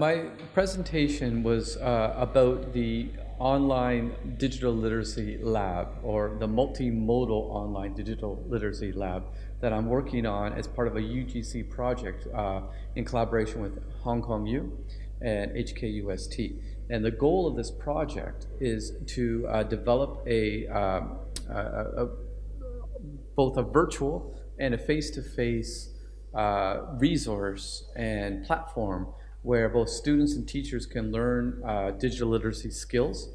my presentation was uh, about the online digital literacy lab or the multimodal online digital literacy lab that I'm working on as part of a UGC project uh, in collaboration with Hong Kong U and HKUST. And the goal of this project is to uh, develop a, um, a, a, both a virtual and a face-to-face -face, uh, resource and platform where both students and teachers can learn uh, digital literacy skills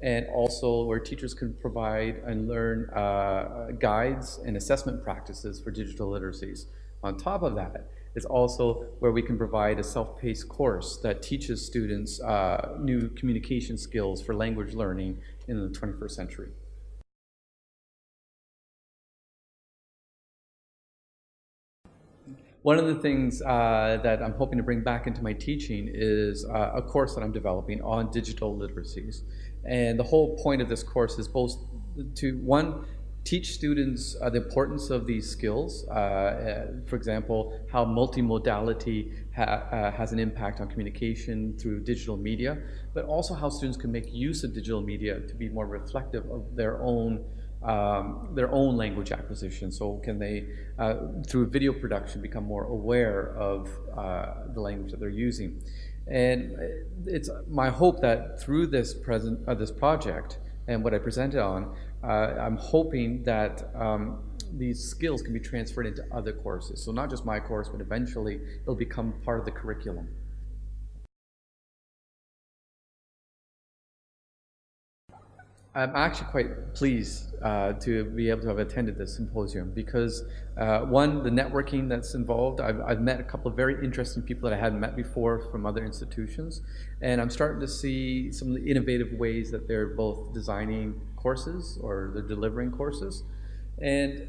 and also where teachers can provide and learn uh, guides and assessment practices for digital literacies. On top of that is also where we can provide a self-paced course that teaches students uh, new communication skills for language learning in the 21st century. One of the things uh, that I'm hoping to bring back into my teaching is uh, a course that I'm developing on digital literacies. And the whole point of this course is both to, one, teach students uh, the importance of these skills. Uh, uh, for example, how multimodality ha uh, has an impact on communication through digital media, but also how students can make use of digital media to be more reflective of their own um, their own language acquisition. So can they, uh, through video production, become more aware of uh, the language that they're using? And it's my hope that through this present uh, this project and what I presented on, uh, I'm hoping that um, these skills can be transferred into other courses. So not just my course, but eventually it'll become part of the curriculum. I'm actually quite pleased uh, to be able to have attended this symposium because uh, one, the networking that's involved, I've, I've, met a couple of very interesting people that I hadn't met before from other institutions, and I'm starting to see some of the innovative ways that they're both designing courses or they're delivering courses. And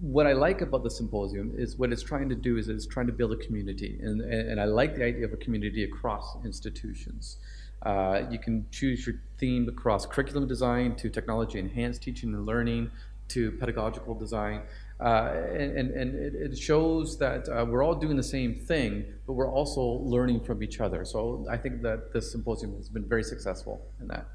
what I like about the symposium is what it's trying to do is it's trying to build a community, and, and I like the idea of a community across institutions. Uh, you can choose your theme across curriculum design to technology enhanced teaching and learning to pedagogical design. Uh, and, and it, it, shows that uh, we're all doing the same thing, but we're also learning from each other. So I think that this symposium has been very successful in that.